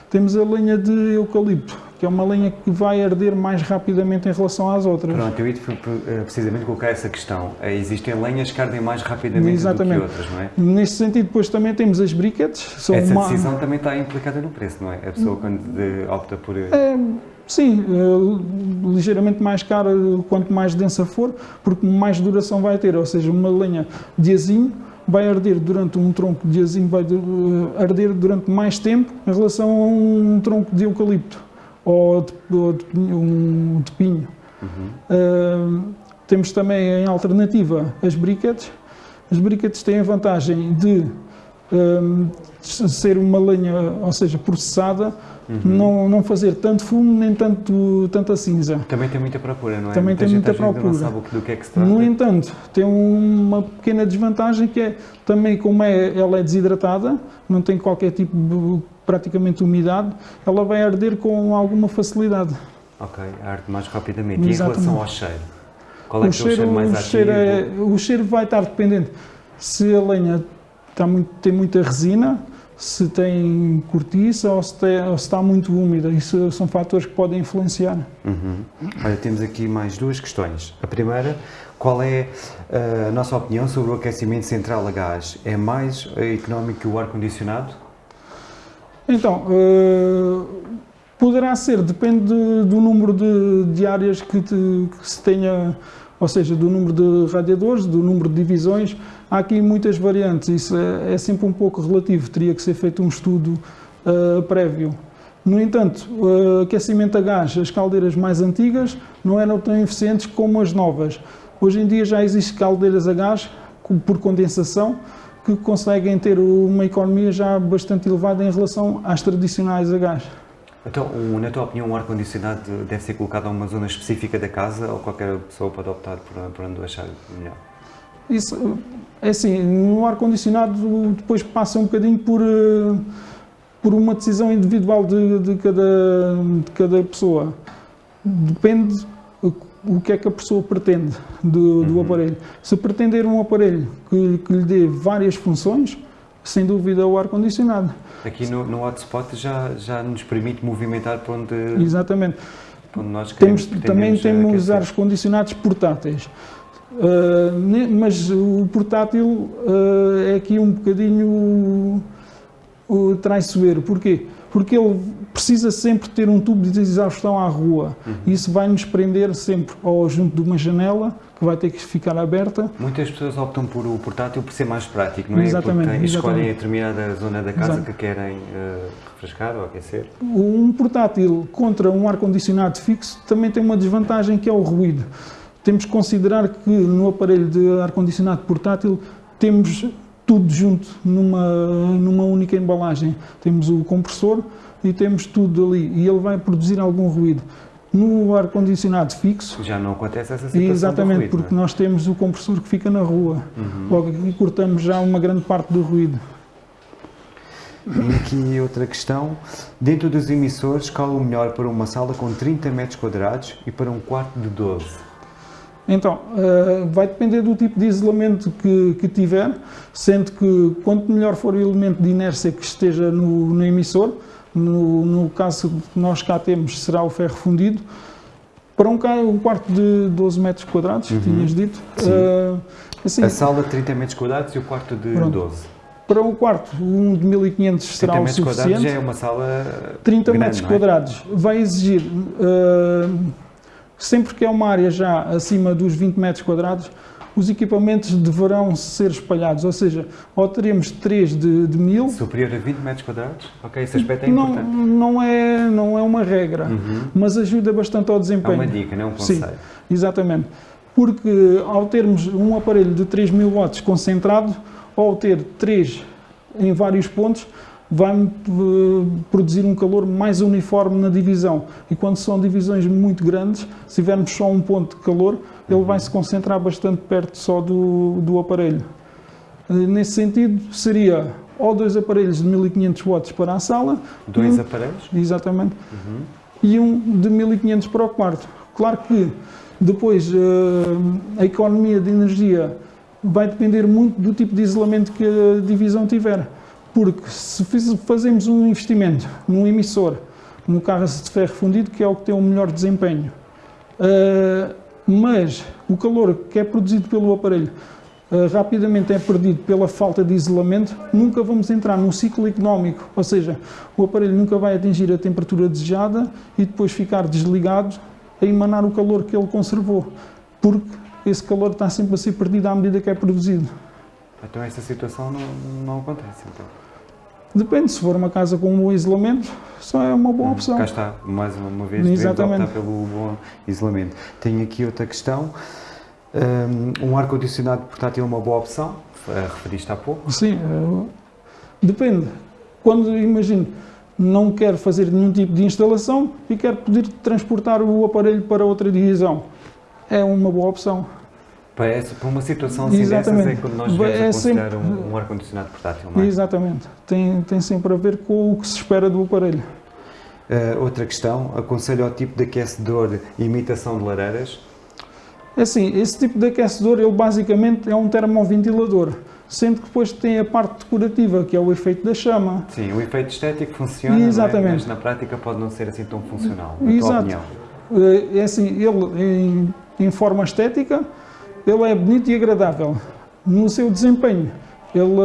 Temos a lenha de eucalipto, que é uma lenha que vai arder mais rapidamente em relação às outras. Pronto, eu ia eh, precisamente colocar essa questão. Eh, existem lenhas que ardem mais rapidamente Exatamente. do que outras, não é? Nesse sentido, depois também temos as briquetes. Essa uma... decisão também está implicada no preço, não é? A pessoa quando opta por... É, sim, ligeiramente mais cara quanto mais densa for, porque mais duração vai ter, ou seja, uma lenha de azinho vai arder durante um tronco de azinho, vai eh, arder durante mais tempo em relação a um tronco de eucalipto ou de, ou de, um, de pinho. Uhum. Uh, temos também em alternativa as briquetes. As briquetes têm a vantagem de hum, ser uma lenha, ou seja, processada, uhum. não, não fazer tanto fumo nem tanto, tanta cinza. Também tem muita procura, não é? Também muita tem muita procura. Não sabe do que é que se trata. No entanto, tem uma pequena desvantagem que é também como é, ela é desidratada, não tem qualquer tipo de praticamente umidade, ela vai arder com alguma facilidade. Ok, arde mais rapidamente. Exatamente. E em relação ao cheiro? Qual é, o, cheiro, é o cheiro mais o cheiro é, o cheiro vai estar dependente se a lenha está muito, tem muita resina, se tem cortiça ou se, tem, ou se, está muito úmida. Isso são fatores que podem influenciar. Uhum. Olha, temos aqui mais duas questões. A primeira, qual é eh, a nossa opinião sobre o aquecimento central a gás? É mais económico que o ar-condicionado? Então, uh, poderá ser, depende do número de, de áreas que, te, que se tenha, ou seja, do número de radiadores, do número de divisões. Há aqui muitas variantes, isso é, é sempre um pouco relativo, teria que ser feito um estudo uh, prévio. No entanto, o aquecimento a gás, as caldeiras mais antigas não eram tão eficientes como as novas. Hoje em dia já existem caldeiras a gás por condensação que conseguem ter uma economia já bastante elevada em relação às tradicionais a gás. Então, na tua opinião, um ar-condicionado deve ser colocado a uma zona específica da casa ou qualquer pessoa pode optar por, por onde achar melhor? Isso, é assim, no ar-condicionado depois passa um bocadinho por, eh, por uma decisão individual de, de, cada, de cada pessoa. Depende o que é que a pessoa pretende do, do uhum. aparelho. Se pretender um aparelho que, que, lhe dê várias funções, sem dúvida o ar-condicionado. Aqui no, no hotspot já, já nos permite movimentar para onde, Exatamente. Para onde nós queremos, temos, Também temos ar condicionados portáteis. Uh, mas o portátil uh, é aqui um bocadinho uh, traiçoeiro. Porquê? Porque ele precisa sempre ter um tubo de exaustão à rua. Uhum. Isso vai nos prender sempre ou junto de uma janela, que vai ter que ficar aberta. Muitas pessoas optam por o portátil por ser mais prático, não é? Exatamente. Porque escolhem a determinada zona da casa Exato. que querem uh, refrescar ou aquecer. Um portátil contra um ar-condicionado fixo também tem uma desvantagem que é o ruído. Temos que considerar que no aparelho de ar-condicionado portátil temos tudo junto numa, numa única embalagem. Temos o compressor, e temos tudo ali e ele vai produzir algum ruído. No ar-condicionado fixo... Já não acontece essa situação Exatamente, ruído, porque é? nós temos o compressor que fica na rua. Uhum. Logo aqui cortamos já uma grande parte do ruído. E aqui outra questão. Dentro dos emissores, qual o melhor para uma sala com 30 metros quadrados e para um quarto de 12? Então, uh, vai depender do tipo de isolamento que, que, tiver, sendo que quanto melhor for o elemento de inércia que esteja no, no emissor, no, no caso que nós cá temos, será o ferro fundido. Para um, um quarto de 12 metros quadrados, uhum. tinhas dito. Uh, assim, a sala de 30 metros quadrados e o quarto de pronto. 12. Para um quarto, um de 1500 será o suficiente. 30 metros quadrados já é uma sala 30 grande, metros é? quadrados vai exigir, uh, sempre que é uma área já acima dos 20 metros quadrados, os equipamentos deverão ser espalhados, ou seja, ou teremos 3 de, de 1000... Superior a 20 metros quadrados? Ok, esse aspecto é não, importante. Não é, não é uma regra, uhum. mas ajuda bastante ao desempenho. É uma dica, não é um conselho. Sim, exatamente. Porque ao termos um aparelho de 3000 watts concentrado, ou ter 3 em vários pontos, vai eh, produzir um calor mais uniforme na divisão. E quando são divisões muito grandes, se tivermos só um ponto de calor, ele vai se concentrar bastante perto só do, do aparelho. Eh, nesse sentido, seria ou dois aparelhos de 1500 watts para a sala. Dois um, aparelhos? Exatamente. Uhum. E um de 1500 para o quarto. Claro que depois eh, a economia de energia vai depender muito do tipo de isolamento que a divisão tiver. Porque se fazemos um investimento num emissor, no carro de ferro fundido, que é o que tem o melhor desempenho, uh, mas o calor que é produzido pelo aparelho uh, rapidamente é perdido pela falta de isolamento, nunca vamos entrar num ciclo económico, ou seja, o aparelho nunca vai atingir a temperatura desejada e depois ficar desligado a emanar o calor que ele conservou, porque esse calor está sempre a ser perdido à medida que é produzido. Então essa situação não, não acontece, então? Depende, se for uma casa com um bom isolamento, só é uma boa hum, opção. Cá está, mais uma vez, Exatamente. optar pelo bom isolamento. Tenho aqui outra questão. Um ar-condicionado portátil é uma boa opção? Referiste há pouco? Sim. Depende. Quando, imagino, não quero fazer nenhum tipo de instalação e quero poder transportar o aparelho para outra divisão, é uma boa opção. Para, essa, para uma situação assim Exatamente. dessas é quando nós devemos É aconselhar sempre- um, um ar-condicionado portátil, é? Exatamente. Tem, tem sempre a ver com o que se espera do aparelho. Uh, outra questão, aconselho ao tipo de aquecedor e imitação de lareiras. É assim, esse tipo de aquecedor, ele basicamente é um termoventilador, sendo que depois tem a parte decorativa, que é o efeito da chama. Sim, o efeito estético funciona, é? Exatamente. mas na prática pode não ser assim tão funcional, na tua Exato. opinião. Eh, É assim, ele em, em forma estética, ele é bonito e agradável. No seu desempenho, ele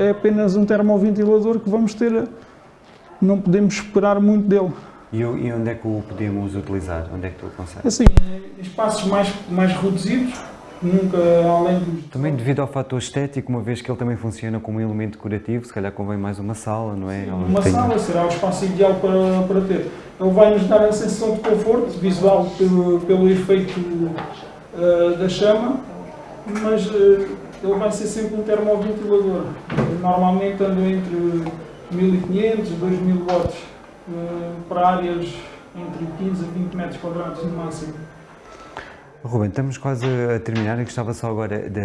eh, é apenas um termoventilador que vamos ter, eh, não podemos esperar muito dele. E, e onde é que o podemos utilizar? Onde é que tu aconselhas? Assim, em espaços mais, mais reduzidos, nunca além dos... Também devido ao fator estético, uma vez que ele também funciona como um elemento decorativo, se calhar convém mais uma sala, não é? Onde Uma tem- sala será o espaço ideal para, para ter. Ele vai nos dar a sensação de conforto visual pelo, pelo efeito eh, da chama, mas eh, ele vai ser sempre um termoventilador. Normalmente anda entre 1500 e 2000 watts eh, para áreas entre 15 a 20 metros quadrados no máximo. Ruben, estamos quase a terminar e gostava só agora de,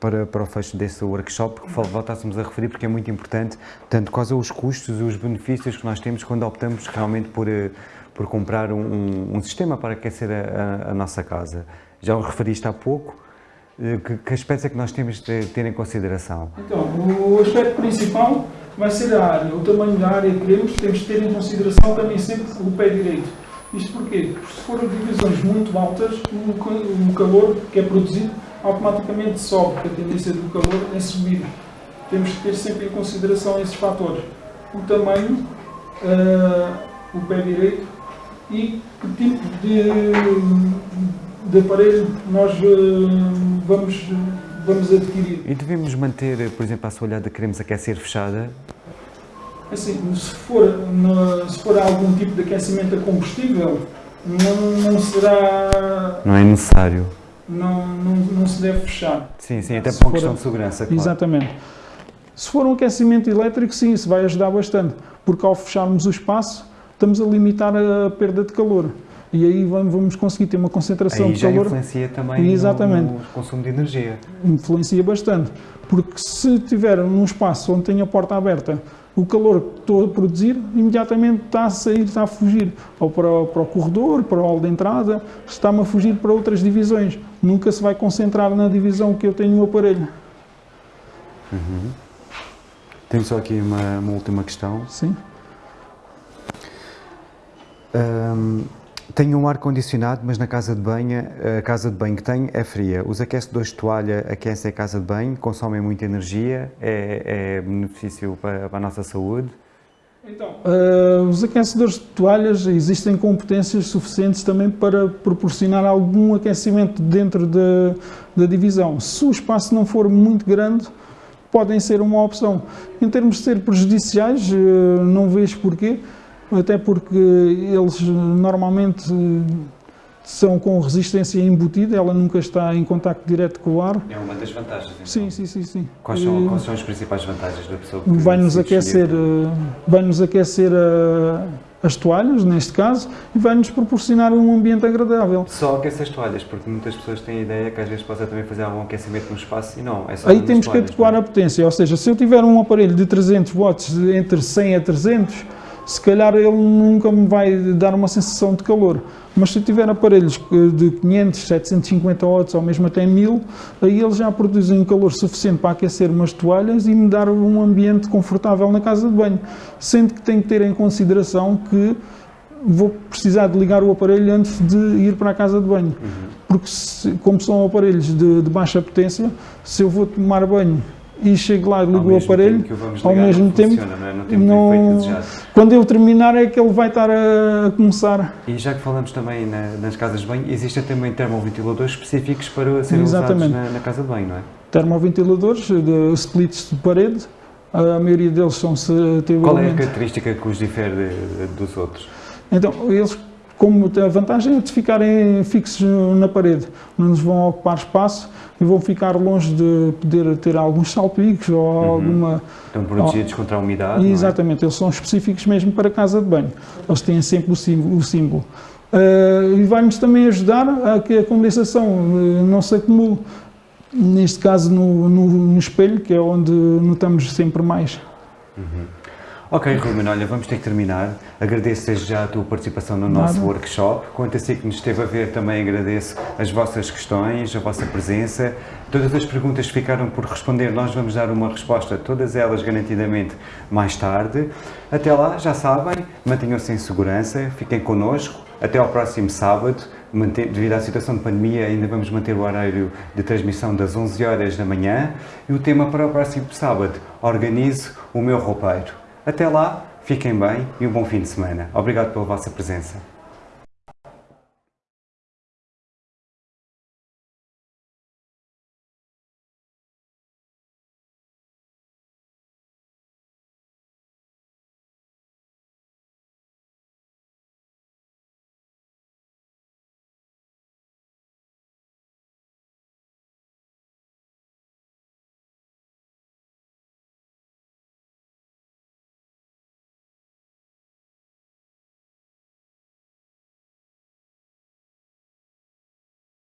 para, para o fecho desse workshop que voltássemos a referir porque é muito importante, tanto quais os custos e os benefícios que nós temos quando optamos realmente por, por comprar um, um- um sistema para aquecer a, a- a nossa casa. Já o referiste há pouco, eh, que, que aspectos é que nós temos de ter em consideração? Então, o aspecto principal vai ser a área, o tamanho da área que queremos, temos de ter em consideração também sempre o pé direito. Isto porquê? Porque se forem divisões muito altas, o ca- o calor que é produzido automaticamente sobe, porque a tendência do calor é subir. Temos que ter sempre em consideração esses fatores. O tamanho, ah, o pé direito e que tipo de, de aparelho nós ah, vamos, vamos adquirir. E devemos manter, eh, por exemplo, a assoalhada que queremos aquecer fechada, Assim, se for, se for algum tipo de aquecimento a combustível, não, não será. não é necessário. Não, não, não se deve fechar. Sim, sim, até por uma questão de segurança, claro. Exatamente. Se for um aquecimento elétrico, sim, isso vai ajudar bastante, porque ao fecharmos o espaço, estamos a limitar a perda de calor. E aí vamos conseguir ter uma concentração Aí de já calor influencia também Exatamente. no consumo de energia. influencia bastante. Porque se tiver num espaço onde tem a porta aberta, o calor que estou a produzir imediatamente está a sair, está a fugir ou para, o- para o corredor, para o hall de entrada, está-me a fugir para outras divisões. Nunca se vai concentrar na divisão que eu tenho no aparelho. Tenho só aqui uma, uma última questão. Sim. Ahm, tenho um ar-condicionado, mas na casa de banho, a casa de banho que tenho é fria. Os aquecedores de toalha aquecem a casa de banho, consomem muita energia, é, é benefício para, para a nossa saúde. Então, ah, os aquecedores de toalhas existem competências suficientes também para proporcionar algum aquecimento dentro da, divisão. Se o espaço não for muito grande, podem ser uma opção. Em termos de ser prejudiciais, eh, não vejo porquê, até porque eles normalmente são com resistência embutida, ela nunca está em contacto direto com o ar. É uma das vantagens. Sim, sim, sim, sim. Quais são, quais são as principais vantagens da pessoa que vai-nos aquecer, eh, vai-nos aquecer eh, as toalhas, neste caso, e vai-nos proporcionar um ambiente agradável. Só aquece as toalhas, porque muitas pessoas têm a ideia que às vezes possa também fazer algum aquecimento no espaço e não, é só Aí temos que toalhas, adequar não a potência, ou seja, se eu tiver um aparelho de 300 watts entre 100 a 300, se calhar ele nunca me vai dar uma sensação de calor. Mas se eu tiver aparelhos de 500, 750 watts ou mesmo até 1000, aí eles já produzem calor suficiente para aquecer umas toalhas e me dar um ambiente confortável na casa de banho. Sendo que tenho que ter em consideração que vou precisar de ligar o aparelho antes de ir para a casa de banho. Porque, se- como são aparelhos de, de baixa potência, se eu vou tomar banho e chego lá e ligo o aparelho, ao mesmo tempo, funciona, não, é? não temos não- quando eu terminar é que ele vai estar a, começar. E já que falamos também na- nas casas de banho, existem também termoventiladores específicos para serem Exatamente. usados na, na casa de banho, não é? Termoventiladores, de splits de parede, a maioria deles são se Qual é a característica que os difere de- de- dos outros? Então, eles como a vantagem é de ficarem fixos na parede, não nos vão ocupar espaço e vão ficar longe de poder ter alguns salpicos ou Uhum. alguma... Estão protegidos contra a umidade, é? Exatamente, eles são específicos mesmo para casa de banho. Eles têm sempre o símbolo. O símbolo. Eh, e vai-nos também ajudar a que a condensação eh, não se acumule, neste caso no, no- no espelho, que é onde notamos sempre mais. Ok, Ruben, olha, vamos ter que terminar. Agradeço desde já a tua participação no nosso Nada. workshop. Quanto a si que nos esteve a ver, também agradeço as vossas questões, a vossa presença. Todas as perguntas que ficaram por responder, nós vamos dar uma resposta, todas elas garantidamente mais tarde. Até lá, já sabem, mantenham-se em segurança, fiquem connosco. Até ao próximo sábado. Devido à situação de pandemia, ainda vamos manter o horário de transmissão das 11 horas da manhã. E o tema para o próximo sábado, organize o meu roupeiro. Até lá, fiquem bem e um bom fim de semana. Obrigado pela vossa presença.